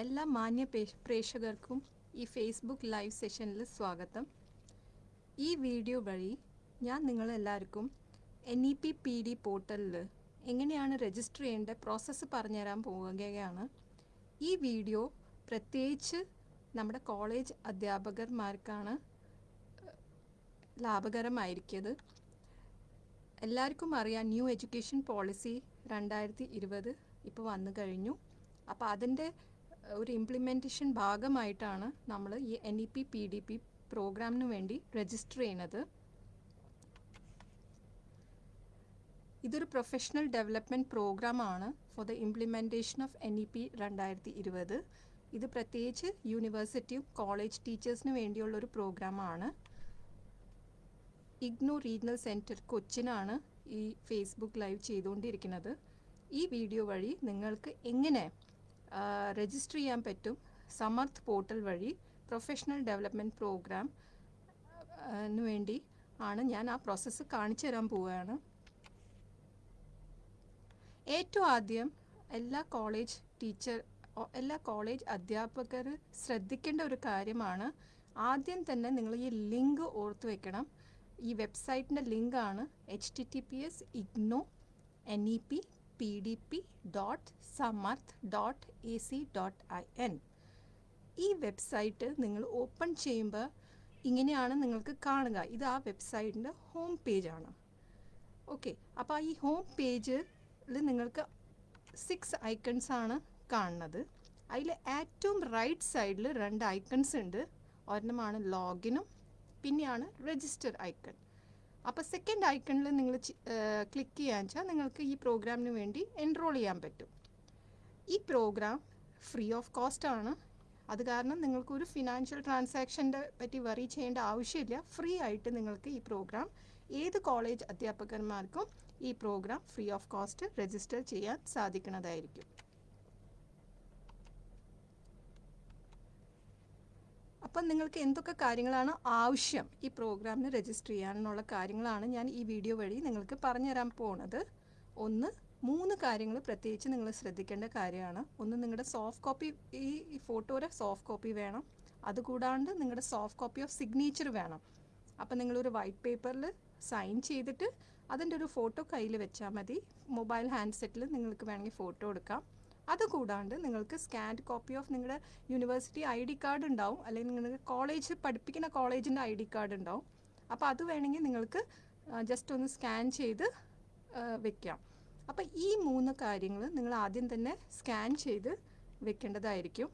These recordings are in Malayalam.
എല്ലാ മാന്യ പ്രേക്ഷകർക്കും ഈ ഫേസ്ബുക്ക് ലൈവ് സെഷനിൽ സ്വാഗതം. ഈ വീഡിയോ വഴി ഞാൻ നിങ്ങളെല്ലാവർക്കും N E P P D പോർട്ടലിൽ എങ്ങനെയാണ് രജിസ്റ്റർ ചെയ്യേണ്ട പ്രോസസ്സ് പറഞ്ഞുതരാൻ പോവുകയാണ്. ഈ വീഡിയോ പ്രത്യേകിച്ച് നമ്മുടെ കോളേജ് അധ്യാപകന്മാർക്കാണ് ലാഭകരമായിരിക്കുന്നത് എല്ലാവർക്കും അറിയാം ന്യൂ എഡ്യൂക്കേഷൻ പോളിസി രണ്ടായിരത്തി ഇരുപത് ഇപ്പോൾ വന്നു കഴിഞ്ഞു. അപ്പോൾ അതിന്റെ ഒരു ഇംപ്ലിമെന്റേഷൻ ഭാഗമായിട്ടാണ് നമ്മൾ ഈ N E P P D P പ്രോഗ്രാമിന് വേണ്ടി രജിസ്റ്റർ ചെയ്യുന്നത്. ഇതൊരു പ്രൊഫഷണൽ ഡെവലപ്മെന്റ് പ്രോഗ്രാമാണ് for the implementation of N E P രണ്ടായിരത്തി ഇരുപത് ഇത് പ്രത്യേകിച്ച് യൂണിവേഴ്സിറ്റിയും കോളേജ് ടീച്ചേഴ്സിന് വേണ്ടിയുള്ള ഒരു പ്രോഗ്രാമാണ് ഇഗ്നോ റീജിയണൽ സെന്റർ കൊച്ചിനാണ് ഈ ഫേസ്ബുക്ക് ലൈവ് ചെയ്തുകൊണ്ടിരിക്കുന്നത്. ഈ വീഡിയോ വഴി നിങ്ങൾക്ക് എങ്ങനെ രജിസ്റ്റർ ചെയ്യാൻ പറ്റും. സമർത്ഥ് പോർട്ടൽ വഴി പ്രൊഫഷണൽ ഡെവലപ്മെന്റ് പ്രോഗ്രാം വേണ്ടി ആണ് ഞാൻ ആ പ്രോസസ്സ് കാണിച്ചു തരാൻ പോവുകയാണ്. ഏറ്റവും ആദ്യം എല്ലാ കോളേജ് ടീച്ചർ എല്ലാ കോളേജ് അധ്യാപകർ ശ്രദ്ധിക്കേണ്ട ഒരു കാര്യമാണ്. ആദ്യം തന്നെ നിങ്ങൾ ഈ ലിങ്ക് ഓർത്ത് വെക്കണം. ഈ വെബ്സൈറ്റിന്റെ ലിങ്കാണ് H T T P S IGNOU N E P P D P dot Samarth dot A C dot I N ഈ വെബ്സൈറ്റ് നിങ്ങൾ ഓപ്പൺ ചെയ്യുമ്പോൾ ഇങ്ങനെയാണ് നിങ്ങൾക്ക് കാണുക. ഇത് ആ വെബ്സൈറ്റിന്റെ ഹോം പേജാണ് ഓക്കെ അപ്പോൾ ഈ ഹോം പേജിൽ നിങ്ങൾക്ക് സിക്സ് ഐക്കൺസ് ആണ് കാണുന്നത്. അതിൽ ഏറ്റവും റൈറ്റ് സൈഡിൽ രണ്ട് ഐക്കൺസ് ഉണ്ട്. ഒരെണ്ണമാണ് ലോഗിനും പിന്നെയാണ് രജിസ്റ്റർ ഐക്കൺ അപ്പോൾ സെക്കൻഡ് ഐക്കണിൽ നിങ്ങൾ ക്ലിക്ക് ചെയ്യാൻ വെച്ചാൽ നിങ്ങൾക്ക് ഈ പ്രോഗ്രാമിന് വേണ്ടി എൻറോൾ ചെയ്യാൻ പറ്റും. ഈ പ്രോഗ്രാം ഫ്രീ ഓഫ് കോസ്റ്റ് ആണ്. അത് കാരണം നിങ്ങൾക്ക് ഒരു ഫിനാൻഷ്യൽ ട്രാൻസാക്ഷന്റെ പറ്റി വറി ചെയ്യേണ്ട ആവശ്യമില്ല. ഫ്രീ ആയിട്ട് നിങ്ങൾക്ക് ഈ പ്രോഗ്രാം ഏത് കോളേജ് അധ്യാപകന്മാർക്കും ഈ programme free of cost register ചെയ്യാൻ സാധിക്കുന്നതായിരിക്കും. അപ്പം നിങ്ങൾക്ക് എന്തൊക്കെ കാര്യങ്ങളാണ് ആവശ്യം ഈ പ്രോഗ്രാമിന് രജിസ്റ്റർ ചെയ്യാനുള്ള കാര്യങ്ങളാണ് ഞാൻ ഈ വീഡിയോ വഴി നിങ്ങൾക്ക് പറഞ്ഞു തരാൻ പോകുന്നത് ഒന്ന് മൂന്ന് കാര്യങ്ങൾ പ്രത്യേകിച്ച് നിങ്ങൾ ശ്രദ്ധിക്കേണ്ട കാര്യമാണ്. ഒന്ന് നിങ്ങളുടെ സോഫ്റ്റ് കോപ്പി ഈ ഫോട്ടോയുടെ സോഫ്റ്റ് കോപ്പി വേണം. അതുകൂടാണ്ട് നിങ്ങളുടെ സോഫ്റ്റ് കോപ്പി ഓഫ് സിഗ്നേച്ചർ വേണം. അപ്പം നിങ്ങളൊരു വൈറ്റ് പേപ്പറിൽ സൈൻ ചെയ്തിട്ട് അതിന്റെ ഒരു ഫോട്ടോ കയ്യിൽ വെച്ചാൽ മതി. മൊബൈൽ ഹാൻഡ്സെറ്റിൽ നിങ്ങൾക്ക് വേണമെങ്കിൽ ഫോട്ടോ എടുക്കാം. അതുകൂടാണ്ട് നിങ്ങൾക്ക് സ്കാൻഡ് കോപ്പി ഓഫ് നിങ്ങളുടെ യൂണിവേഴ്സിറ്റി ഐ ഡി കാർഡ് ഉണ്ടാവും. അല്ലെങ്കിൽ നിങ്ങൾക്ക് കോളേജ് പഠിപ്പിക്കുന്ന കോളേജിന്റെ ഐ ഡി കാർഡ് ഉണ്ടാവും. അപ്പോൾ അത് വേണമെങ്കിൽ നിങ്ങൾക്ക് ജസ്റ്റ് ഒന്ന് സ്കാൻ ചെയ്ത് വെക്കാം. അപ്പോൾ ഈ മൂന്ന് കാര്യങ്ങൾ നിങ്ങൾ ആദ്യം തന്നെ സ്കാൻ ചെയ്ത് വെക്കേണ്ടതായിരിക്കും.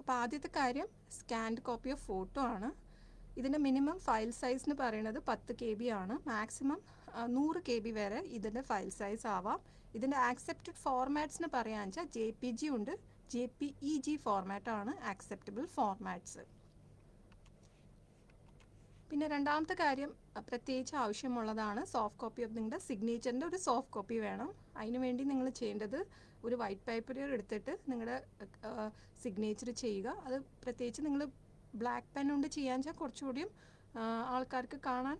അപ്പോൾ ആദ്യത്തെ കാര്യം സ്കാൻഡ് കോപ്പി ഓഫ് ഫോട്ടോ ആണ്. ഇതിന്റെ മിനിമം ഫയൽ സൈസ് എന്ന് പറയുന്നത് പത്ത് കെ ബി ആണ്. മാക്സിമം നൂറ് കെ ബി വരെ ഇതിന്റെ ഫയൽ സൈസ് ആവാം. ഇതിന്റെ ആക്സെപ്റ്റഡ് ഫോർമാറ്റ്സിന് പറയാന്ന് വെച്ചാൽ ജെ പി ജി ഉണ്ട്. ജെ പി ഇ ജി ഫോർമാറ്റാണ് ആക്സെപ്റ്റബിൾ ഫോർമാറ്റ്സ് പിന്നെ രണ്ടാമത്തെ കാര്യം പ്രത്യേകിച്ച് ആവശ്യമുള്ളതാണ് സോഫ്റ്റ് കോപ്പി ഓഫ് നിങ്ങളുടെ സിഗ്നേച്ചറിന്റെ ഒരു സോഫ്റ്റ് കോപ്പി വേണം. അതിന് വേണ്ടി നിങ്ങൾ ചെയ്യേണ്ടത് ഒരു വൈറ്റ് പേപ്പർ എടുത്തിട്ട് നിങ്ങളുടെ സിഗ്നേച്ചർ ചെയ്യുക. അത് പ്രത്യേകിച്ച് നിങ്ങൾ ബ്ലാക്ക് പെൻ കൊണ്ട് ചെയ്യാൻ വെച്ചാൽ കുറച്ചുകൂടിയും ആൾക്കാർക്ക് കാണാൻ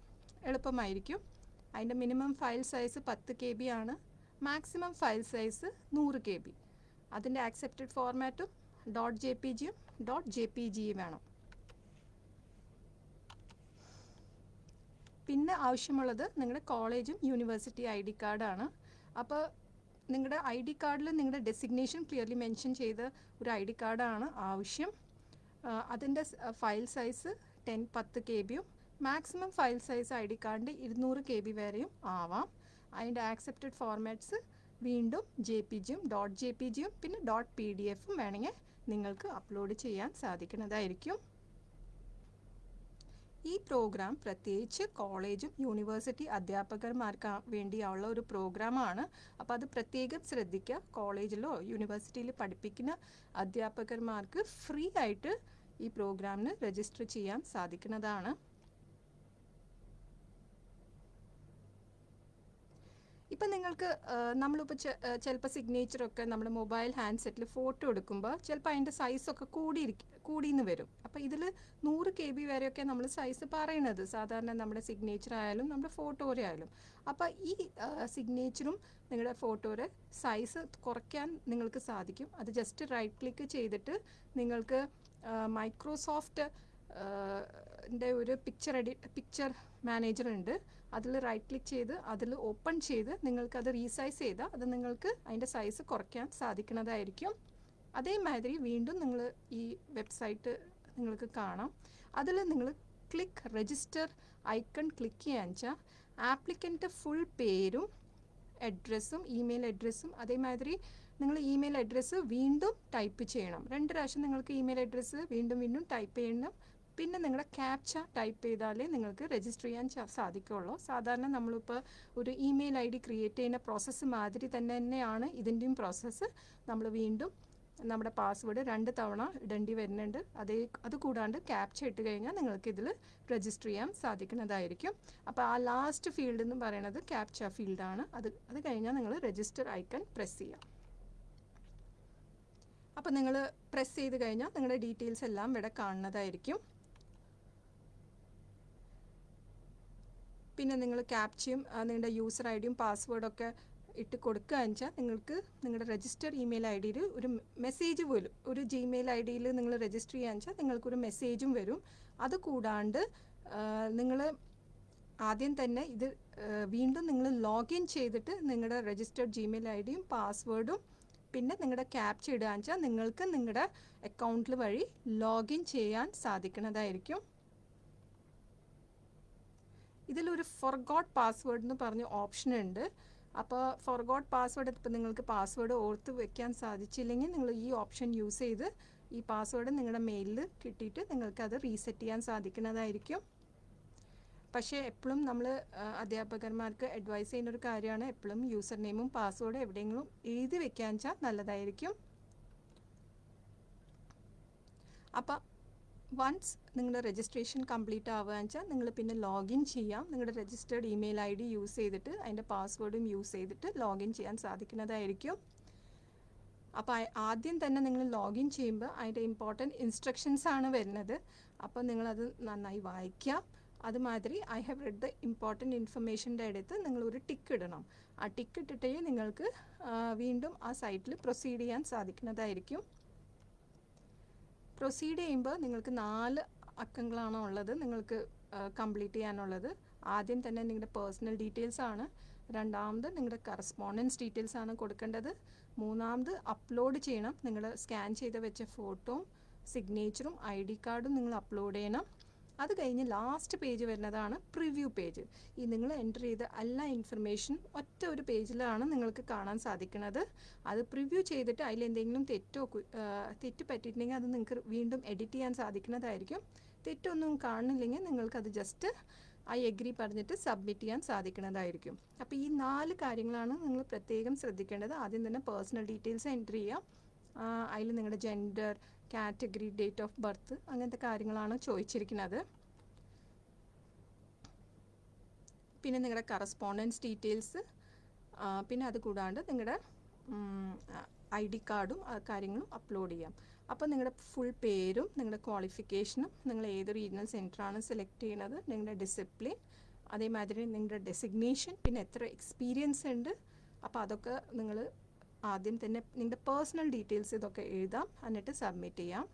എളുപ്പമായിരിക്കും. അതിന്റെ മിനിമം ഫയൽ സൈസ് പത്ത് കെ ബി ആണ്. മാക്സിമം ഫയൽ സൈസ് നൂറ് കെ ബി അതിന്റെ ആക്സെപ്റ്റഡ് ഫോർമാറ്റും ഡോട്ട് ജെ പി ജിയും ഡോട്ട് ജെ പി ജിയും വേണം. പിന്നെ ആവശ്യമുള്ളത് നിങ്ങളുടെ കോളേജും യൂണിവേഴ്സിറ്റി ഐ ഡി കാർഡാണ് അപ്പോൾ നിങ്ങളുടെ ഐ ഡി കാർഡിൽ നിങ്ങളുടെ ഡെസിഗ്നേഷൻ ക്ലിയർലി മെൻഷൻ ചെയ്ത ഒരു ഐ ഡി കാർഡാണ് ആവശ്യം. അതിന്റെ ഫയൽ സൈസ് ടെൻ പത്ത് കെ ബിയും maximum file size I D കാർഡിന്റെ ഇരുന്നൂറ് കെ ബി വരെയും ആവാം. അതിന്റെ ആക്സെപ്റ്റഡ് ഫോർമാറ്റ്സ് വീണ്ടും ജെ പി ജിയും ഡോട്ട് ജെ പി ജിയും പിന്നെ ഡോട്ട് പി ഡി എഫും വേണമെങ്കിൽ നിങ്ങൾക്ക് അപ്ലോഡ് ചെയ്യാൻ സാധിക്കുന്നതായിരിക്കും. ഈ പ്രോഗ്രാം പ്രത്യേകിച്ച് കോളേജും യൂണിവേഴ്സിറ്റി അധ്യാപകന്മാർക്ക് വേണ്ടിയുള്ള ഒരു പ്രോഗ്രാമാണ് അപ്പോൾ അത് പ്രത്യേകം ശ്രദ്ധിക്കുക. കോളേജിലോ യൂണിവേഴ്സിറ്റിയിൽ പഠിപ്പിക്കുന്ന അധ്യാപകന്മാർക്ക് ഫ്രീ ആയിട്ട് ഈ പ്രോഗ്രാമിന് രജിസ്റ്റർ ചെയ്യാൻ സാധിക്കുന്നതാണ്. ഇപ്പം നിങ്ങൾക്ക് നമ്മളിപ്പോൾ ചിലപ്പോൾ സിഗ്നേച്ചറൊക്കെ നമ്മൾ മൊബൈൽ ഹാൻഡ്സെറ്റിൽ ഫോട്ടോ എടുക്കുമ്പോൾ ചിലപ്പോൾ അതിന്റെ സൈസൊക്കെ കൂടിയിരിക്കും കൂടിയെന്ന് വരും. അപ്പോൾ ഇതിൽ നൂറ് കെ ബി വരെയൊക്കെ നമ്മൾ സൈസ് പറയണത്. സാധാരണ നമ്മുടെ സിഗ്നേച്ചർ ആയാലും നമ്മുടെ ഫോട്ടോരെ ആയാലും. അപ്പോൾ ഈ സിഗ്നേച്ചറും നിങ്ങളുടെ ഫോട്ടോയുടെ സൈസ് കുറയ്ക്കാൻ നിങ്ങൾക്ക് സാധിക്കും. അത് ജസ്റ്റ് റൈറ്റ് ക്ലിക്ക് ചെയ്തിട്ട് നിങ്ങൾക്ക് മൈക്രോസോഫ്റ്റ് ന്റെ ഒരു പിക്ചർ എഡി പിക്ചർ മാനേജർ ഉണ്ട്. അതിൽ റൈറ്റ് ക്ലിക്ക് ചെയ്ത് അതിൽ ഓപ്പൺ ചെയ്ത് നിങ്ങൾക്ക് അത് റീസൈസ് ചെയ്താൽ അത് നിങ്ങൾക്ക് അതിന്റെ സൈസ് കുറയ്ക്കാൻ സാധിക്കുന്നതായിരിക്കും. അതേമാതിരി വീണ്ടും നിങ്ങൾ ഈ വെബ്സൈറ്റ് നിങ്ങൾക്ക് കാണാം. അതിൽ നിങ്ങൾ ക്ലിക്ക് രജിസ്റ്റർ ഐക്കൺ ക്ലിക്ക് ചെയ്യാന്ന് വെച്ചാൽ ആപ്ലിക്കന്റെ ഫുൾ പേരും അഡ്രസ്സും ഇമെയിൽ അഡ്രസ്സും അതേമാതിരി നിങ്ങൾ ഇമെയിൽ അഡ്രസ്സ് വീണ്ടും ടൈപ്പ് ചെയ്യണം. രണ്ട് പ്രാവശ്യം നിങ്ങൾക്ക് ഇമെയിൽ അഡ്രസ്സ് വീണ്ടും വീണ്ടും ടൈപ്പ് ചെയ്യണം. പിന്നെ നിങ്ങളുടെ ക്യാപ്ച ടൈപ്പ് ചെയ്താലേ നിങ്ങൾക്ക് രജിസ്റ്റർ ചെയ്യാൻ സാധിക്കുകയുള്ളൂ സാധാരണ നമ്മളിപ്പോൾ ഒരു ഇമെയിൽ ഐ ഡി ക്രിയേറ്റ് ചെയ്യുന്ന പ്രോസസ്സ് മാതിരി തന്നെ തന്നെയാണ് ഇതിന്റെയും പ്രോസസ്സ് നമ്മൾ വീണ്ടും നമ്മുടെ പാസ്വേഡ് രണ്ട് തവണ ഇടേണ്ടി വരുന്നുണ്ട്. അതേ അത് കൂടാണ്ട് ക്യാപ്ച ഇട്ട് കഴിഞ്ഞാൽ നിങ്ങൾക്ക് ഇതിൽ രജിസ്റ്റർ ചെയ്യാൻ സാധിക്കുന്നതായിരിക്കും. അപ്പോൾ ആ ലാസ്റ്റ് ഫീൽഡ് എന്ന് പറയുന്നത് ക്യാപ്ച ഫീൽഡാണ് അത് അത് കഴിഞ്ഞാൽ നിങ്ങൾ രജിസ്റ്റർ ഐക്കൺ പ്രസ് ചെയ്യാം. അപ്പോൾ നിങ്ങൾ പ്രസ് ചെയ്ത് കഴിഞ്ഞാൽ നിങ്ങളുടെ ഡീറ്റെയിൽസ് എല്ലാം ഇവിടെ കാണുന്നതായിരിക്കും. പിന്നെ നിങ്ങൾ ക്യാപ്ചയും നിങ്ങളുടെ യൂസർ ഐ ഡിയും പാസ്വേഡൊക്കെ ഇട്ട് കൊടുക്കുക വെച്ചാൽ നിങ്ങൾക്ക് നിങ്ങളുടെ രജിസ്റ്റർ ഇമെയിൽ ഐ ഡിയിൽ ഒരു മെസ്സേജ് വരും. ഒരു ജിമെയിൽ ഐ ഡിയിൽ നിങ്ങൾ രജിസ്റ്റർ ചെയ്യുക വെച്ചാൽ നിങ്ങൾക്കൊരു മെസ്സേജും വരും. അത് കൂടാണ്ട് നിങ്ങൾ ആദ്യം തന്നെ ഇത് വീണ്ടും നിങ്ങൾ ലോഗിൻ ചെയ്തിട്ട് നിങ്ങളുടെ രജിസ്റ്റർഡ് ജിമെയിൽ ഐ ഡിയും പാസ്വേഡും പിന്നെ നിങ്ങളുടെ ക്യാപ്ച ഇടുക വെച്ചാൽ നിങ്ങൾക്ക് നിങ്ങളുടെ അക്കൗണ്ടിൽ വഴി ലോഗിൻ ചെയ്യാൻ സാധിക്കുന്നതായിരിക്കും. ഇതിലൊരു ഫോർഗോട്ട് പാസ്വേഡ് എന്ന് പറഞ്ഞ ഓപ്ഷൻ ഉണ്ട്. അപ്പോൾ ഫോർഗോട്ട് പാസ്വേഡ് ഇപ്പോൾ നിങ്ങൾക്ക് പാസ്വേഡ് ഓർത്ത് വെക്കാൻ സാധിച്ചില്ലെങ്കിൽ നിങ്ങൾ ഈ ഓപ്ഷൻ യൂസ് ചെയ്ത് ഈ പാസ്വേഡ് നിങ്ങളുടെ മെയിലിൽ കിട്ടിയിട്ട് നിങ്ങൾക്കത് റീസെറ്റ് ചെയ്യാൻ സാധിക്കുന്നതായിരിക്കും. പക്ഷേ എപ്പോഴും നമ്മൾ അധ്യാപകന്മാർക്ക് അഡ്വൈസ് ചെയ്യുന്ന ഒരു കാര്യമാണ്. എപ്പോഴും യൂസർ നെയിമും പാസ്വേഡും എവിടെയെങ്കിലും എഴുതി വെക്കാൻ വെച്ചാൽ നല്ലതായിരിക്കും. അപ്പം വൺസ് നിങ്ങളുടെ രജിസ്ട്രേഷൻ കംപ്ലീറ്റ് ആവുകയെന്ന് വെച്ചാൽ നിങ്ങൾ പിന്നെ ലോഗിൻ ചെയ്യാം. നിങ്ങളുടെ registered email I D use ചെയ്തിട്ട് അതിന്റെ പാസ്വേഡും യൂസ് ചെയ്തിട്ട് ലോഗിൻ ചെയ്യാൻ സാധിക്കുന്നതായിരിക്കും. അപ്പോൾ ആദ്യം തന്നെ നിങ്ങൾ ലോഗിൻ ചെയ്യുമ്പോൾ അതിന്റെ ഇമ്പോർട്ടന്റ് ഇൻസ്ട്രക്ഷൻസ് ആണ് വരുന്നത്. അപ്പോൾ നിങ്ങളത് നന്നായി വായിക്കാം. അതുമാതിരി I have read the important ഇൻഫർമേഷന്റെ അടുത്ത് നിങ്ങൾ ഒരു ടിക്ക് ഇടണം. ആ ടിക്ക് ഇട്ടിട്ടേ നിങ്ങൾക്ക് വീണ്ടും ആ സൈറ്റിൽ പ്രൊസീഡ് ചെയ്യാൻ സാധിക്കുന്നതായിരിക്കും. പ്രൊസീഡ് ചെയ്യുമ്പോൾ നിങ്ങൾക്ക് നാല് അക്കങ്ങളാണ് ഉള്ളത് നിങ്ങൾക്ക് കംപ്ലീറ്റ് ചെയ്യാനുള്ളത്. ആദ്യം തന്നെ നിങ്ങളുടെ പേഴ്സണൽ ഡീറ്റെയിൽസ് ആണ്. രണ്ടാമത് നിങ്ങളുടെ കറസ്പോണ്ടൻസ് ഡീറ്റെയിൽസ് ആണ് കൊടുക്കേണ്ടത്. മൂന്നാമത് അപ്ലോഡ് ചെയ്യണം. നിങ്ങൾ സ്കാൻ ചെയ്ത് വെച്ച ഫോട്ടോയും സിഗ്നേച്ചറും ഐ ഡി കാർഡും നിങ്ങൾ അപ്ലോഡ് ചെയ്യണം. അത് കഴിഞ്ഞ് ലാസ്റ്റ് പേജ് വരുന്നതാണ് പ്രിവ്യൂ പേജ് ഈ നിങ്ങൾ എന്റർ ചെയ്ത എല്ലാ ഇൻഫർമേഷനും ഒറ്റ ഒരു പേജിലാണ് നിങ്ങൾക്ക് കാണാൻ സാധിക്കുന്നത്. അത് പ്രിവ്യൂ ചെയ്തിട്ട് അതിൽ എന്തെങ്കിലും തെറ്റോ തെറ്റ് പറ്റിയിട്ടുണ്ടെങ്കിൽ അത് നിങ്ങൾക്ക് വീണ്ടും എഡിറ്റ് ചെയ്യാൻ സാധിക്കുന്നതായിരിക്കും. തെറ്റൊന്നും കാണുന്നില്ലെങ്കിൽ നിങ്ങൾക്കത് ജസ്റ്റ് ഐ എഗ്രി പറഞ്ഞിട്ട് സബ്മിറ്റ് ചെയ്യാൻ സാധിക്കുന്നതായിരിക്കും. അപ്പോൾ ഈ നാല് കാര്യങ്ങളാണ് നിങ്ങൾ പ്രത്യേകം ശ്രദ്ധിക്കേണ്ടത്. ആദ്യം തന്നെ പേഴ്സണൽ ഡീറ്റെയിൽസ് എന്റർ ചെയ്യുക അതിൽ നിങ്ങളുടെ gender category date of birth അങ്ങനത്തെ കാര്യങ്ങളാണ് ചോദിച്ചിരിക്കുന്നത്. പിന്നെ നിങ്ങളുടെ കറസ്പോണ്ടൻസ് ഡീറ്റെയിൽസ് പിന്നെ അത് കൂടാണ്ട് നിങ്ങളുടെ ഐ ഡി കാർഡും കാര്യങ്ങളും അപ്ലോഡ് ചെയ്യാം. അപ്പോൾ നിങ്ങളുടെ ഫുൾ പേരും നിങ്ങളുടെ ക്വാളിഫിക്കേഷനും നിങ്ങൾ ഏത് റീജിയണൽ സെന്ററാണ് സെലക്ട് ചെയ്യുന്നത് നിങ്ങളുടെ ഡിസിപ്ലിൻ അതേമാതിരി നിങ്ങളുടെ ഡെസിഗ്നേഷൻ പിന്നെ എത്ര എക്സ്പീരിയൻസ് ഉണ്ട് അപ്പോൾ അതൊക്കെ നിങ്ങൾ ആദ്യം തന്നെ നിങ്ങളുടെ പേഴ്സണൽ ഡീറ്റെയിൽസ് ഇതൊക്കെ എഴുതാം എന്നിട്ട് സബ്മിറ്റ് ചെയ്യാം.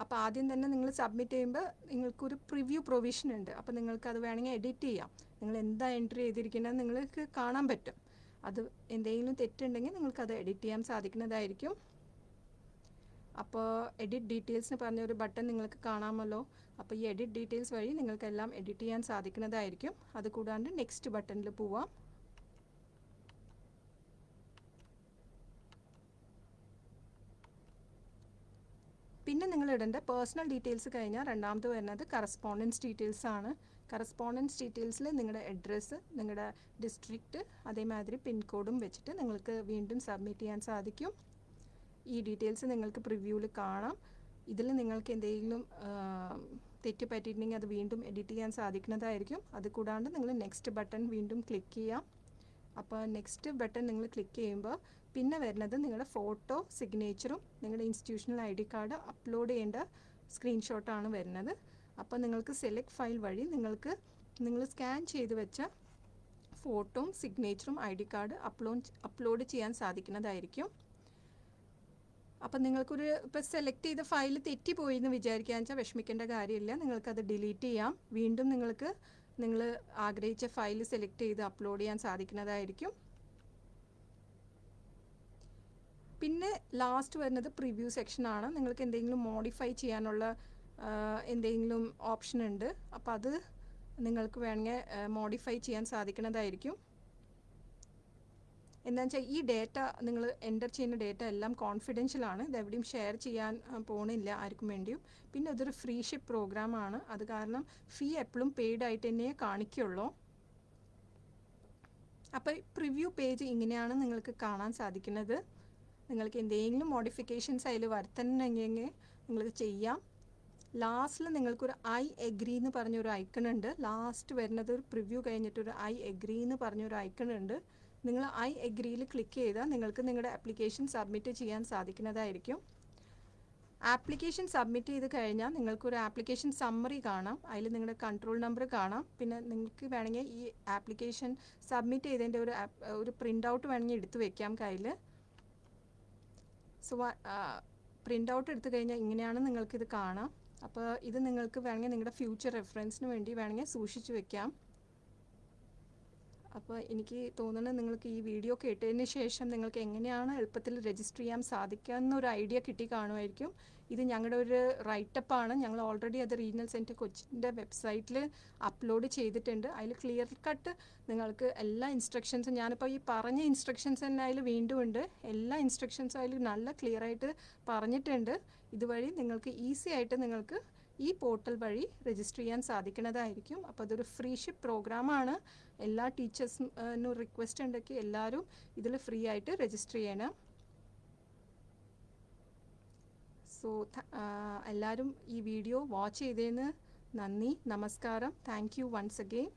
അപ്പോൾ ആദ്യം തന്നെ നിങ്ങൾ സബ്മിറ്റ് ചെയ്യുമ്പോൾ നിങ്ങൾക്കൊരു പ്രിവ്യൂ പ്രൊവിഷൻ ഉണ്ട്. അപ്പോൾ നിങ്ങൾക്ക് അത് വേണമെങ്കിൽ എഡിറ്റ് ചെയ്യാം. നിങ്ങൾ എന്താ എൻട്രി ചെയ്തിരിക്കുന്നത് നിങ്ങൾക്ക് കാണാൻ പറ്റും. അത് എന്തെങ്കിലും തെറ്റുണ്ടെങ്കിൽ നിങ്ങൾക്കത് എഡിറ്റ് ചെയ്യാൻ സാധിക്കുന്നതായിരിക്കും. അപ്പോൾ എഡിറ്റ് ഡീറ്റെയിൽസിന് പറഞ്ഞ ഒരു ബട്ടൺ നിങ്ങൾക്ക് കാണാമല്ലോ. അപ്പോൾ ഈ എഡിറ്റ് ഡീറ്റെയിൽസ് വഴി നിങ്ങൾക്കെല്ലാം എഡിറ്റ് ചെയ്യാൻ സാധിക്കുന്നതായിരിക്കും. അത് കൂടാണ്ട് നെക്സ്റ്റ് ബട്ടണിൽ പോവാം. പിന്നെ നിങ്ങൾ ഇടേണ്ട പേഴ്സണൽ ഡീറ്റെയിൽസ് കഴിഞ്ഞാൽ രണ്ടാമത് വരുന്നത് കറസ്പോണ്ടൻസ് ഡീറ്റെയിൽസ് ആണ്. കറസ്പോണ്ടൻസ് ഡീറ്റെയിൽസിൽ നിങ്ങളുടെ അഡ്രസ്സ് നിങ്ങളുടെ ഡിസ്ട്രിക്റ്റ് അതേമാതിരി പിൻകോഡും വെച്ചിട്ട് നിങ്ങൾക്ക് വീണ്ടും സബ്മിറ്റ് ചെയ്യാൻ സാധിക്കും. ഈ ഡീറ്റെയിൽസ് നിങ്ങൾക്ക് പ്രിവ്യൂവിൽ കാണാം. ഇതിൽ നിങ്ങൾക്ക് എന്തെങ്കിലും തെറ്റ് പറ്റിയിട്ടുണ്ടെങ്കിൽ അത് വീണ്ടും എഡിറ്റ് ചെയ്യാൻ സാധിക്കുന്നതായിരിക്കും. അത് കൂടാണ്ട് നിങ്ങൾ നെക്സ്റ്റ് ബട്ടൺ വീണ്ടും ക്ലിക്ക് ചെയ്യാം. അപ്പോൾ നെക്സ്റ്റ് ബട്ടൺ നിങ്ങൾ ക്ലിക്ക് ചെയ്യുമ്പോൾ പിന്നെ വരുന്നത് നിങ്ങളുടെ ഫോട്ടോ സിഗ്നേച്ചറും നിങ്ങളുടെ institutional I D card upload ചെയ്യേണ്ട സ്ക്രീൻഷോട്ടാണ് വരുന്നത്. അപ്പോൾ നിങ്ങൾക്ക് സെലക്ട് ഫയൽ വഴി നിങ്ങൾക്ക് നിങ്ങൾ സ്കാൻ ചെയ്ത് വെച്ച ഫോട്ടോയും സിഗ്നേച്ചറും I D card upload upload ചെയ്യാൻ സാധിക്കുന്നതായിരിക്കും. അപ്പം നിങ്ങൾക്കൊരു ഇപ്പോൾ സെലക്ട് ചെയ്ത ഫയൽ തെറ്റിപ്പോയി എന്ന് വിചാരിക്കാന്ന് വെച്ചാൽ വിഷമിക്കേണ്ട കാര്യമില്ല. നിങ്ങൾക്കത് ഡിലീറ്റ് ചെയ്യാം. വീണ്ടും നിങ്ങൾക്ക് നിങ്ങൾ ആഗ്രഹിച്ച ഫയൽ സെലക്ട് ചെയ്ത് അപ്ലോഡ് ചെയ്യാൻ സാധിക്കുന്നതായിരിക്കും. പിന്നെ ലാസ്റ്റ് വരുന്നത് പ്രിവ്യൂ സെക്ഷനാണ് നിങ്ങൾക്ക് എന്തെങ്കിലും മോഡിഫൈ ചെയ്യാനുള്ള എന്തെങ്കിലും ഓപ്ഷൻ ഉണ്ട്. അപ്പോൾ അത് നിങ്ങൾക്ക് വേണമെങ്കിൽ മോഡിഫൈ ചെയ്യാൻ സാധിക്കുന്നതായിരിക്കും. എന്താണെന്ന് വെച്ചാൽ ഈ ഡേറ്റ നിങ്ങൾ എന്റർ ചെയ്യുന്ന ഡേറ്റ എല്ലാം കോൺഫിഡൻഷ്യൽ ആണ്. ഇതെവിടെയും ഷെയർ ചെയ്യാൻ പോണില്ല ആർക്കും വേണ്ടിയും. പിന്നെ അതൊരു ഫ്രീ ഷിപ്പ് പ്രോഗ്രാമാണ് അത് കാരണം ഫീ എപ്പോഴും പെയ്ഡ് ആയിട്ട് തന്നെ കാണിക്കുള്ളൂ. അപ്പോൾ പ്രിവ്യൂ പേജ് ഇങ്ങനെയാണ് നിങ്ങൾക്ക് കാണാൻ സാധിക്കുന്നത്. നിങ്ങൾക്ക് എന്തെങ്കിലും മോഡിഫിക്കേഷൻസ് അതിൽ വരുത്തണമെങ്കിൽ നിങ്ങൾക്ക് ചെയ്യാം. ലാസ്റ്റിൽ നിങ്ങൾക്കൊരു ഐ എഗ്രി എന്ന് പറഞ്ഞൊരു ഐക്കൺ ഉണ്ട്. ലാസ്റ്റ് വരുന്നത് ഒരു പ്രിവ്യൂ കഴിഞ്ഞിട്ടൊരു ഐ എഗ്രി എന്ന് പറഞ്ഞൊരു ഐക്കൺ ഉണ്ട്. നിങ്ങൾ ഐ എഗ്രിയിൽ ക്ലിക്ക് ചെയ്താൽ നിങ്ങൾക്ക് നിങ്ങളുടെ ആപ്ലിക്കേഷൻ സബ്മിറ്റ് ചെയ്യാൻ സാധിക്കുന്നതായിരിക്കും. ആപ്ലിക്കേഷൻ സബ്മിറ്റ് ചെയ്ത് കഴിഞ്ഞാൽ നിങ്ങൾക്കൊരു ആപ്ലിക്കേഷൻ സമ്മറി കാണാം. അതിൽ നിങ്ങളുടെ കൺട്രോൾ നമ്പർ കാണാം. പിന്നെ നിങ്ങൾക്ക് വേണമെങ്കിൽ ഈ ആപ്ലിക്കേഷൻ സബ്മിറ്റ് ചെയ്തതിന്റെ ഒരു ഒരു പ്രിന്റ് ഔട്ട് വേണമെങ്കിൽ എടുത്തു വെക്കാം കയ്യിൽ സോ പ്രിന്റ് ഔട്ട് എടുത്തു കഴിഞ്ഞാൽ ഇങ്ങനെയാണ് നിങ്ങൾക്കിത് കാണാം. അപ്പോൾ ഇത് നിങ്ങൾക്ക് വേണമെങ്കിൽ നിങ്ങളുടെ ഫ്യൂച്ചർ റെഫറൻസിന് വേണ്ടി വേണമെങ്കിൽ സൂക്ഷിച്ചു വെക്കാം. അപ്പോൾ എനിക്ക് തോന്നുന്നത് നിങ്ങൾക്ക് ഈ വീഡിയോ കേട്ടതിന് ശേഷം നിങ്ങൾക്ക് എങ്ങനെയാണ് എളുപ്പത്തിൽ രജിസ്റ്റർ ചെയ്യാൻ സാധിക്കുക എന്നൊരു ഐഡിയ കിട്ടി കാണുമായിരിക്കും. ഇത് ഞങ്ങളുടെ ഒരു റൈറ്റപ്പാണ് ഞങ്ങൾ ഓൾറെഡി അത് റീജിയണൽ സെന്റർ കൊച്ചിന്റെ വെബ്സൈറ്റിൽ അപ്ലോഡ് ചെയ്തിട്ടുണ്ട്. അതിൽ ക്ലിയർ കട്ട് നിങ്ങൾക്ക് എല്ലാ ഇൻസ്ട്രക്ഷൻസും ഞാനിപ്പോൾ ഈ പറഞ്ഞ ഇൻസ്ട്രക്ഷൻസ് തന്നെ അതിൽ വീണ്ടും ഉണ്ട്. എല്ലാ ഇൻസ്ട്രക്ഷൻസും അതിൽ നല്ല ക്ലിയർ ആയിട്ട് പറഞ്ഞിട്ടുണ്ട്. ഇതുവഴി നിങ്ങൾക്ക് ഈസി ആയിട്ട് നിങ്ങൾക്ക് ഈ പോർട്ടൽ വഴി രജിസ്റ്റർ ചെയ്യാൻ സാധിക്കുന്നതായിരിക്കും. അപ്പോൾ അതൊരു ഫ്രീഷിപ്പ് പ്രോഗ്രാമാണ് എല്ലാ ടീച്ചേഴ്സിനും റിക്വസ്റ്റ് ഉണ്ടെങ്കിൽ എല്ലാവരും ഇതിൽ ഫ്രീ ആയിട്ട് രജിസ്റ്റർ ചെയ്യണം. സോ എല്ലാവരും ഈ വീഡിയോ വാച്ച് ചെയ്തതിന് നന്ദി നമസ്കാരം. Thank you once again